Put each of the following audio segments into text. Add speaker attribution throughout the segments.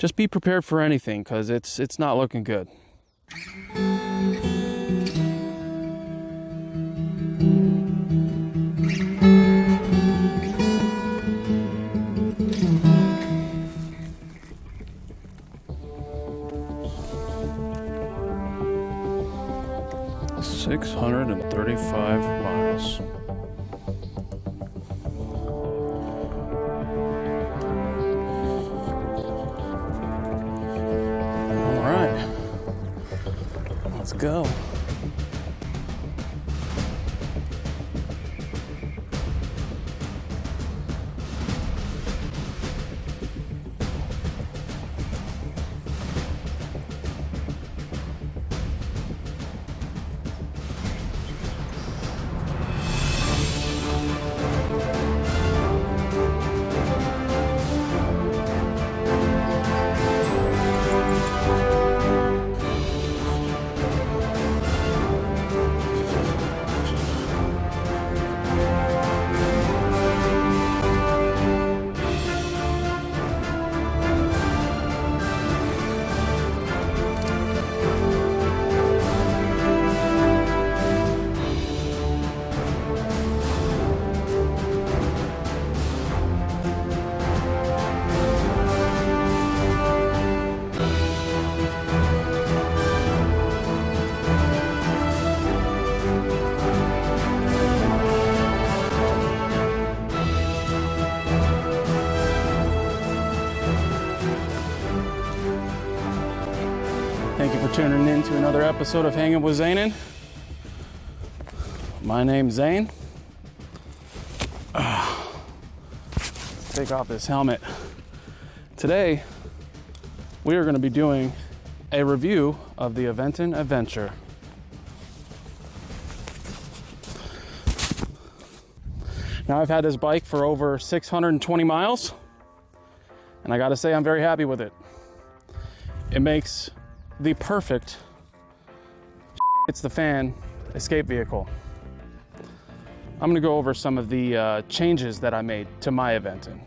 Speaker 1: just be prepared for anything because it's it's not looking good. Six hundred and thirty-five go. Another episode of Hanging with Zanin. My name's Zane. Ah, take off this helmet. Today, we are going to be doing a review of the Aventon Aventure. Now, I've had this bike for over 620 miles, and I got to say, I'm very happy with it. It makes the perfect it's the fan escape vehicle. I'm gonna go over some of the uh, changes that I made to my Aventon.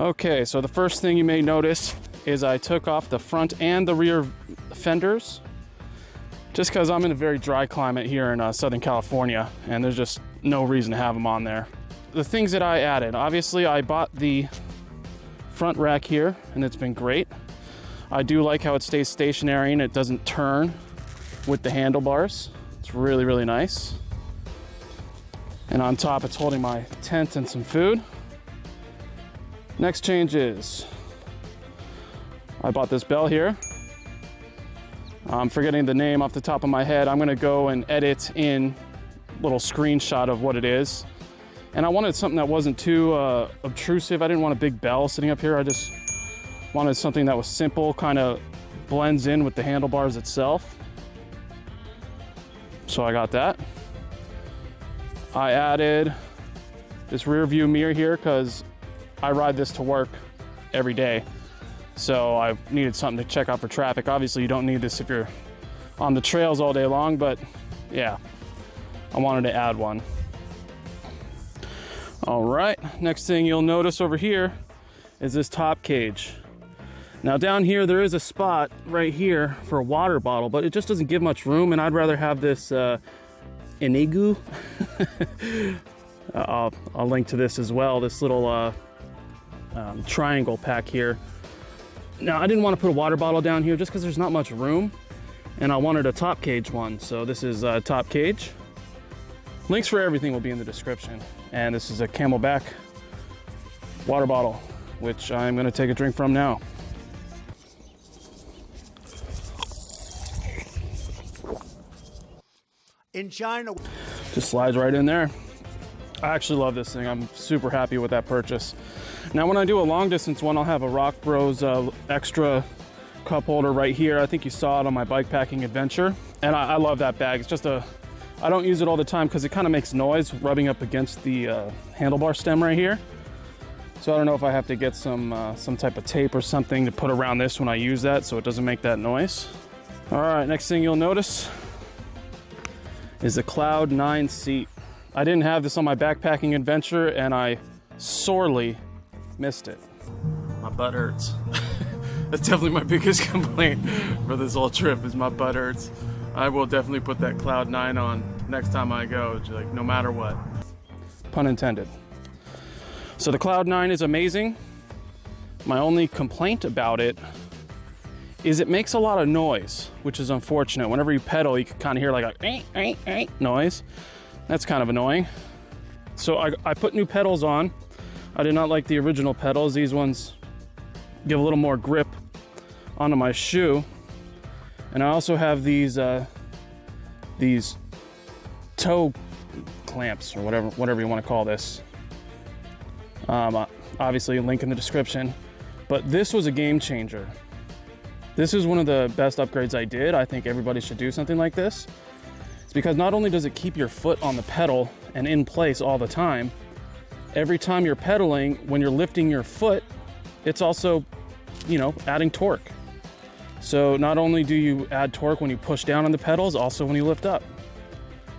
Speaker 1: Okay, so the first thing you may notice is I took off the front and the rear fenders just because I'm in a very dry climate here in uh, Southern California and there's just no reason to have them on there. The things that I added, obviously I bought the front rack here and it's been great. I do like how it stays stationary and it doesn't turn with the handlebars. It's really, really nice. And on top, it's holding my tent and some food. Next change is I bought this bell here. I'm forgetting the name off the top of my head. I'm gonna go and edit in little screenshot of what it is. And I wanted something that wasn't too uh, obtrusive. I didn't want a big bell sitting up here. I just Wanted something that was simple, kind of blends in with the handlebars itself. So I got that. I added this rear view mirror here because I ride this to work every day. So I needed something to check out for traffic. Obviously you don't need this if you're on the trails all day long, but yeah, I wanted to add one. All right, next thing you'll notice over here is this top cage. Now down here, there is a spot right here for a water bottle, but it just doesn't give much room and I'd rather have this uh, Inigu. I'll, I'll, link to this as well, this little uh, um, triangle pack here. Now I didn't want to put a water bottle down here just because there's not much room and I wanted a top cage one. So this is a top cage. Links for everything will be in the description. And this is a CamelBak water bottle, which I'm gonna take a drink from now.
Speaker 2: In China.
Speaker 1: Just slides right in there. I actually love this thing. I'm super happy with that purchase. Now when I do a long distance one, I'll have a Rock Bros uh, extra cup holder right here. I think you saw it on my bike packing adventure. And I, I love that bag. It's just a, I don't use it all the time because it kind of makes noise rubbing up against the uh, handlebar stem right here. So I don't know if I have to get some, uh, some type of tape or something to put around this when I use that so it doesn't make that noise. All right, next thing you'll notice is a Cloud 9 seat. I didn't have this on my backpacking adventure and I sorely missed it. My butt hurts. That's definitely my biggest complaint for this whole trip is my butt hurts. I will definitely put that Cloud 9 on next time I go, like no matter what. Pun intended. So the Cloud 9 is amazing. My only complaint about it is it makes a lot of noise, which is unfortunate. Whenever you pedal, you can kind of hear like a noise. That's kind of annoying. So I, I put new pedals on. I did not like the original pedals. These ones give a little more grip onto my shoe. And I also have these uh, these toe clamps or whatever whatever you want to call this. Um, uh, obviously, link in the description. But this was a game changer. This is one of the best upgrades I did. I think everybody should do something like this. It's because not only does it keep your foot on the pedal and in place all the time, every time you're pedaling, when you're lifting your foot, it's also, you know, adding torque. So not only do you add torque when you push down on the pedals, also when you lift up.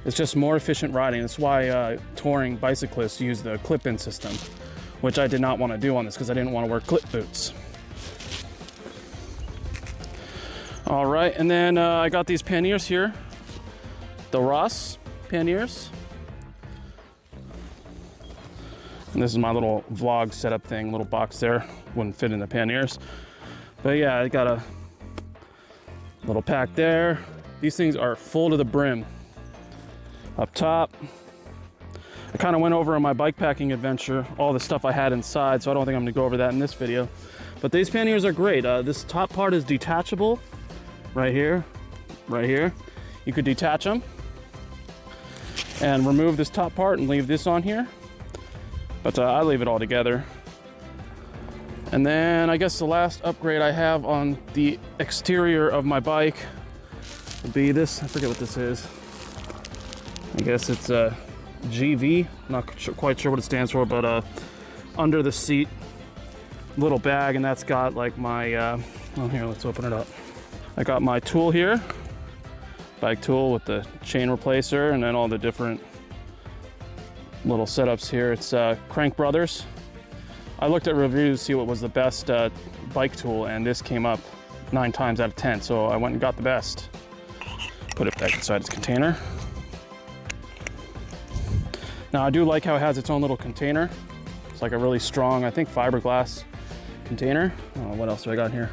Speaker 1: It's just more efficient riding. That's why uh, touring bicyclists use the clip-in system, which I did not want to do on this because I didn't want to wear clip boots. All right, and then uh, I got these panniers here, the Ross panniers. And this is my little vlog setup thing, little box there, wouldn't fit in the panniers. But yeah, I got a little pack there. These things are full to the brim. Up top, I kind of went over on my bike packing adventure, all the stuff I had inside, so I don't think I'm gonna go over that in this video. But these panniers are great. Uh, this top part is detachable, right here, right here. You could detach them and remove this top part and leave this on here. But uh, I leave it all together. And then I guess the last upgrade I have on the exterior of my bike would be this. I forget what this is. I guess it's a GV. Not quite sure what it stands for, but uh, under the seat little bag, and that's got like my. Uh, oh, here, let's open it up. I got my tool here, bike tool with the chain replacer, and then all the different little setups here. It's uh, Crank Brothers. I looked at reviews to see what was the best uh, bike tool, and this came up nine times out of 10, so I went and got the best. Put it back inside its container. Now I do like how it has its own little container. It's like a really strong, I think fiberglass container. Oh, what else do I got here?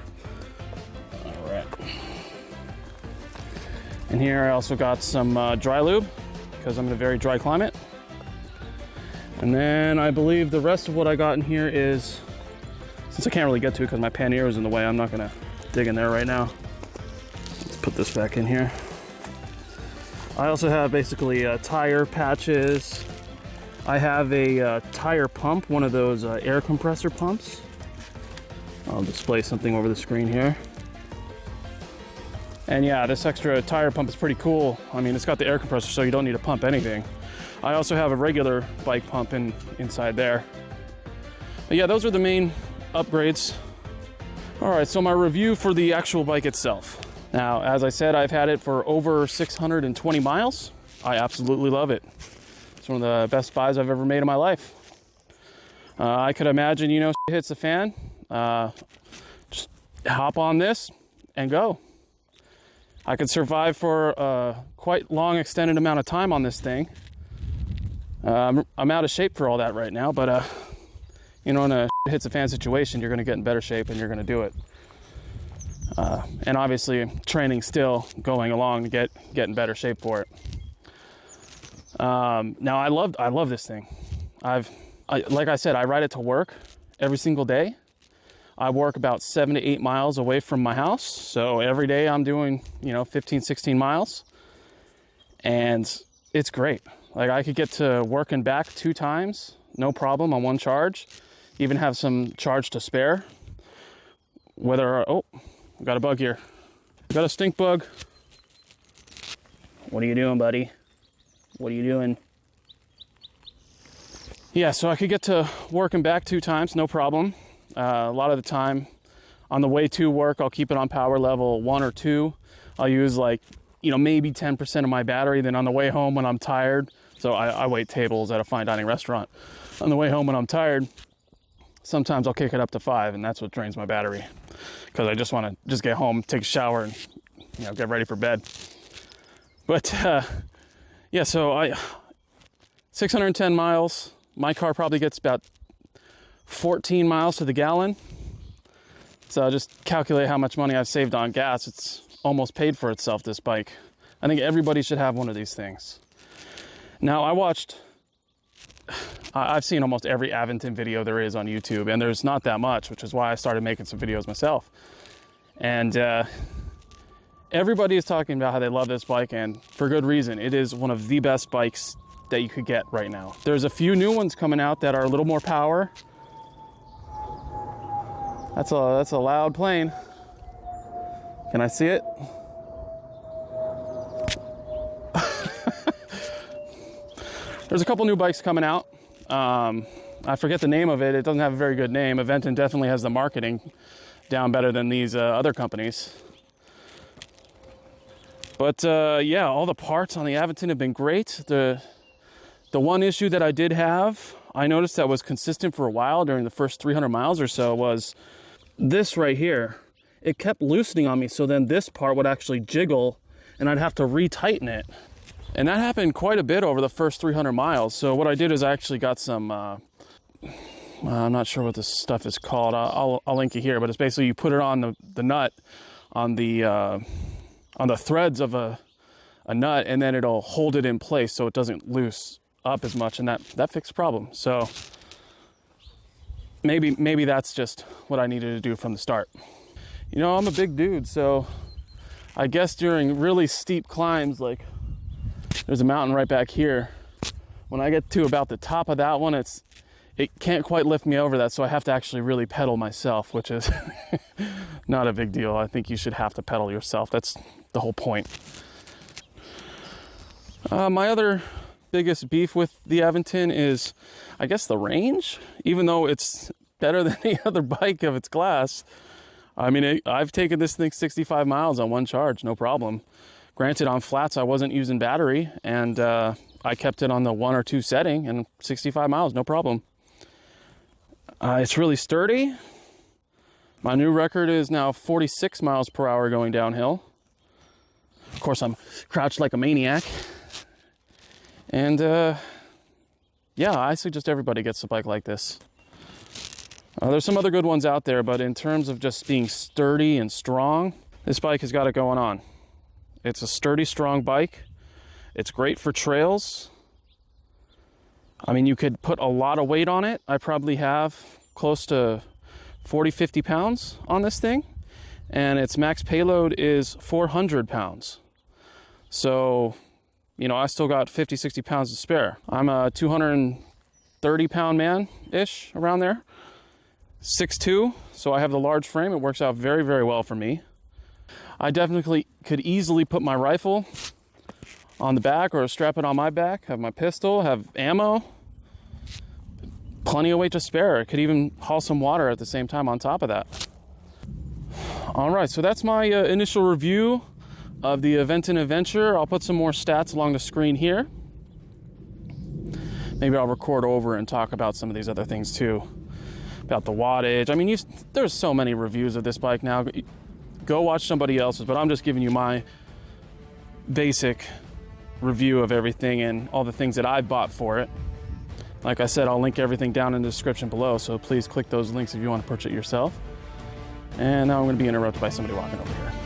Speaker 1: And here I also got some uh, dry lube because I'm in a very dry climate. And then I believe the rest of what I got in here is, since I can't really get to it because my pannier is in the way, I'm not gonna dig in there right now. Let's put this back in here. I also have basically uh, tire patches. I have a uh, tire pump, one of those uh, air compressor pumps. I'll display something over the screen here. And yeah, this extra tire pump is pretty cool. I mean, it's got the air compressor, so you don't need to pump anything. I also have a regular bike pump in, inside there. But yeah, those are the main upgrades. All right, so my review for the actual bike itself. Now, as I said, I've had it for over 620 miles. I absolutely love it. It's one of the best buys I've ever made in my life. Uh, I could imagine, you know, hits the fan, uh, just hop on this and go. I could survive for a quite long extended amount of time on this thing. Uh, I'm, I'm out of shape for all that right now, but uh, you know, in a hits a fan situation, you're going to get in better shape and you're going to do it. Uh, and obviously, training still going along to get get in better shape for it. Um, now, I love I love this thing. I've I, like I said, I ride it to work every single day. I work about seven to eight miles away from my house, so every day I'm doing you know 15, 16 miles, and it's great. Like I could get to work and back two times, no problem on one charge. Even have some charge to spare. Whether, oh, got a bug here. Got a stink bug. What are you doing, buddy? What are you doing? Yeah, so I could get to work and back two times, no problem. Uh, a lot of the time on the way to work, I'll keep it on power level one or two. I'll use like, you know, maybe 10% of my battery. Then on the way home when I'm tired, so I, I wait tables at a fine dining restaurant. On the way home when I'm tired, sometimes I'll kick it up to five, and that's what drains my battery. because I just want to just get home, take a shower, and you know get ready for bed. But uh, yeah, so I 610 miles. My car probably gets about 14 miles to the gallon. So just calculate how much money I've saved on gas. It's almost paid for itself. This bike. I think everybody should have one of these things. Now I watched. I've seen almost every Aventon video there is on YouTube, and there's not that much, which is why I started making some videos myself. And uh, everybody is talking about how they love this bike, and for good reason. It is one of the best bikes that you could get right now. There's a few new ones coming out that are a little more power. That's a that's a loud plane. Can I see it? There's a couple new bikes coming out. Um, I forget the name of it. It doesn't have a very good name. Aventon definitely has the marketing down better than these uh, other companies. But uh, yeah, all the parts on the Aventon have been great. The the one issue that I did have, I noticed that was consistent for a while during the first 300 miles or so was this right here. It kept loosening on me, so then this part would actually jiggle and I'd have to retighten it. And that happened quite a bit over the first 300 miles. So what I did is I actually got some, uh, I'm not sure what this stuff is called. I'll, I'll, link it here, but it's basically you put it on the, the nut, on the, uh, on the threads of a, a nut, and then it'll hold it in place so it doesn't loose up as much, and that, that fixed the problem. So maybe, maybe that's just what I needed to do from the start. You know, I'm a big dude, so I guess during really steep climbs, like there's a mountain right back here. When I get to about the top of that one, it's it can't quite lift me over that, so I have to actually really pedal myself, which is not a big deal. I think you should have to pedal yourself. That's the whole point. Uh, my other biggest beef with the Aventon is, I guess, the range. Even though it's better than any other bike of its class, I mean, it, I've taken this thing 65 miles on one charge, no problem. Granted, on flats, I wasn't using battery, and uh, I kept it on the one or two setting, and 65 miles, no problem. Uh, it's really sturdy. My new record is now 46 miles per hour going downhill. Of course, I'm crouched like a maniac. And uh, yeah, I suggest everybody gets a bike like this. Uh, there's some other good ones out there, but in terms of just being sturdy and strong, this bike has got it going on. It's a sturdy, strong bike. It's great for trails. I mean, you could put a lot of weight on it. I probably have close to 40, 50 pounds on this thing. And its max payload is 400 pounds. So, you know, I still got 50, 60 pounds to spare. I'm a 230 pound man ish around there. 6'2, so I have the large frame. It works out very, very well for me. I definitely could easily put my rifle on the back or strap it on my back, have my pistol, have ammo, plenty of weight to spare. I could even haul some water at the same time on top of that. All right, so that's my uh, initial review of the Aventon Aventure. I'll put some more stats along the screen here. Maybe I'll record over and talk about some of these other things too. About the wattage. I mean, there's so many reviews of this bike now. Go watch somebody else's, but I'm just giving you my basic review of everything and all the things that I bought for it. Like I said, I'll link everything down in the description below, so please click those links if you want to purchase it yourself. And now I'm going to be interrupted by somebody walking over here.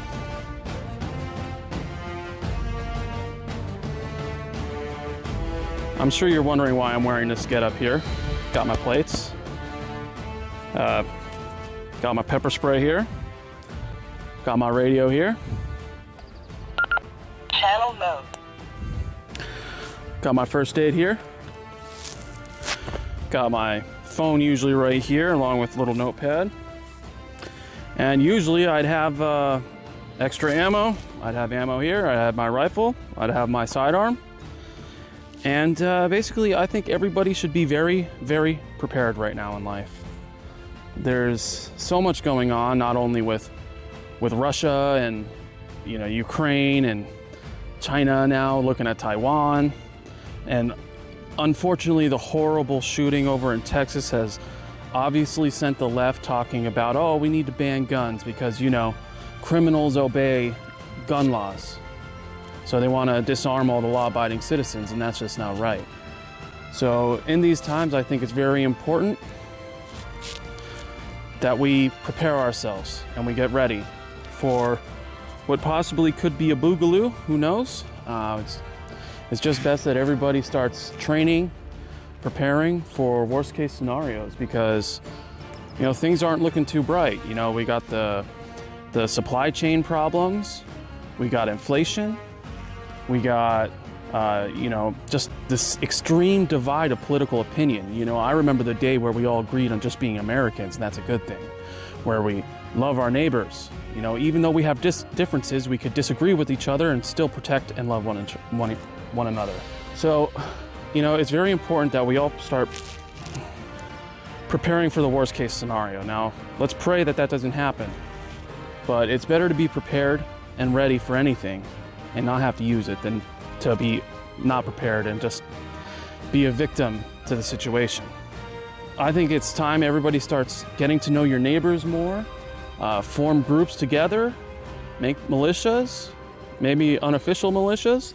Speaker 1: I'm sure you're wondering why I'm wearing this get up here. Got my plates. Uh, got my pepper spray here. Got my radio here.
Speaker 2: Channel mode.
Speaker 1: Got my first aid here. Got my phone usually right here along with a little notepad. And usually I'd have uh, extra ammo. I'd have ammo here. I'd have my rifle. I'd have my sidearm. And uh, basically, I think everybody should be very, very prepared right now in life. There's so much going on, not only with with Russia and you know Ukraine and China now looking at Taiwan and unfortunately the horrible shooting over in Texas has obviously sent the left talking about, oh, we need to ban guns because, you know, criminals obey gun laws. So they want to disarm all the law abiding citizens, and that's just not right. So, in these times, I think it's very important that we prepare ourselves and we get ready for what possibly could be a boogaloo. Who knows? Uh, it's, it's just best that everybody starts training, preparing for worst case scenarios because you know things aren't looking too bright. You know, we got the the supply chain problems, we got inflation, we got uh, you know just this extreme divide of political opinion. You know, I remember the day where we all agreed on just being Americans, and that's a good thing, where we love our neighbors. You know, even though we have differences, we could disagree with each other and still protect and love one, one, one another. So, you know, it's very important that we all start preparing for the worst case scenario. Now, let's pray that that doesn't happen. But it's better to be prepared and ready for anything and not have to use it than to be not prepared and just be a victim to the situation. I think it's time everybody starts getting to know your neighbors more, uh, form groups together, make militias, maybe unofficial militias,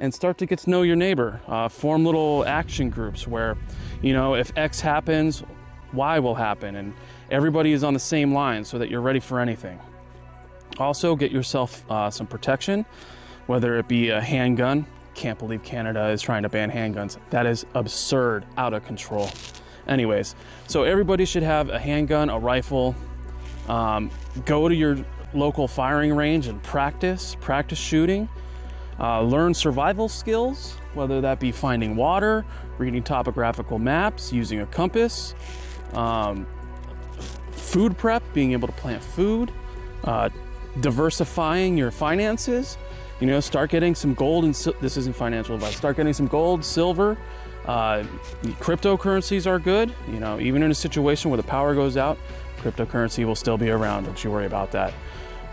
Speaker 1: and start to get to know your neighbor. Uh, form little action groups where, you know, if X happens, Y will happen, and everybody is on the same line so that you're ready for anything. Also, get yourself uh, some protection, whether it be a handgun. Can't believe Canada is trying to ban handguns. That is absurd, out of control. Anyways, so everybody should have a handgun, a rifle. Um, go to your local firing range and practice, practice shooting. Uh, learn survival skills, whether that be finding water, reading topographical maps, using a compass, um, food prep, being able to plant food, uh, diversifying your finances. You know, start getting some gold and this isn't financial advice. Start getting some gold, silver. Uh, cryptocurrencies are good. You know, even in a situation where the power goes out, cryptocurrency will still be around. Don't you worry about that.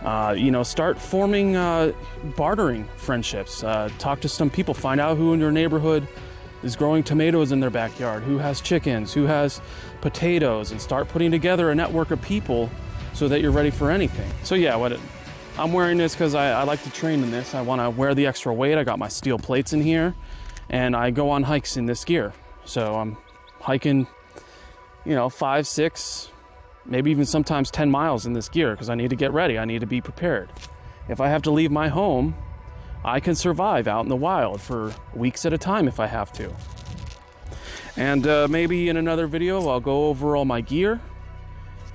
Speaker 1: Uh, you know, start forming uh, bartering friendships. Uh, talk to some people. Find out who in your neighborhood is growing tomatoes in their backyard, who has chickens, who has potatoes, and start putting together a network of people so that you're ready for anything. So yeah, what it, I'm wearing this because I, I, like to train in this. I want to wear the extra weight. I got my steel plates in here, and I go on hikes in this gear. So I'm hiking, you know, five, six, maybe even sometimes 10 miles in this gear because I need to get ready. I need to be prepared. If I have to leave my home, I can survive out in the wild for weeks at a time if I have to. And uh, maybe in another video, I'll go over all my gear.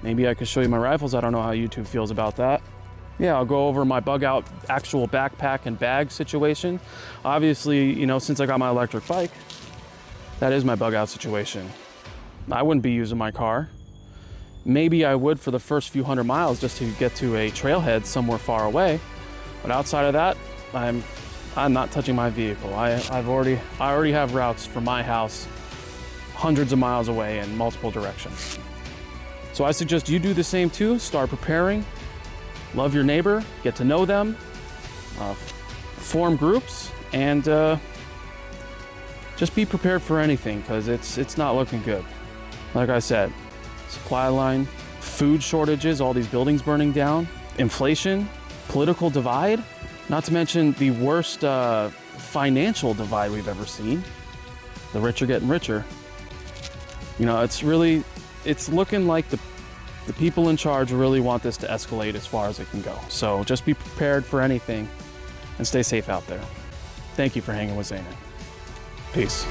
Speaker 1: Maybe I could show you my rifles. I don't know how YouTube feels about that yeah, I'll go over my bug out actual backpack and bag situation. Obviously, you know, since I got my electric bike, that is my bug out situation. I wouldn't be using my car. Maybe I would for the first few hundred miles just to get to a trailhead somewhere far away. But outside of that, I'm I'm not touching my vehicle. I, I've already I already have routes from my house hundreds of miles away in multiple directions. So I suggest you do the same too. Start preparing, love your neighbor, get to know them, uh, form groups, and uh, just be prepared for anything because it's it's not looking good. Like I said, supply line, food shortages, all these buildings burning down, inflation, political divide, not to mention the worst uh, financial divide we've ever seen. The rich are getting richer. You know, it's really, it's looking like the the people in charge really want this to escalate as far as it can go. So just be prepared for anything and stay safe out there. Thank you for hanging with Zanin. Peace.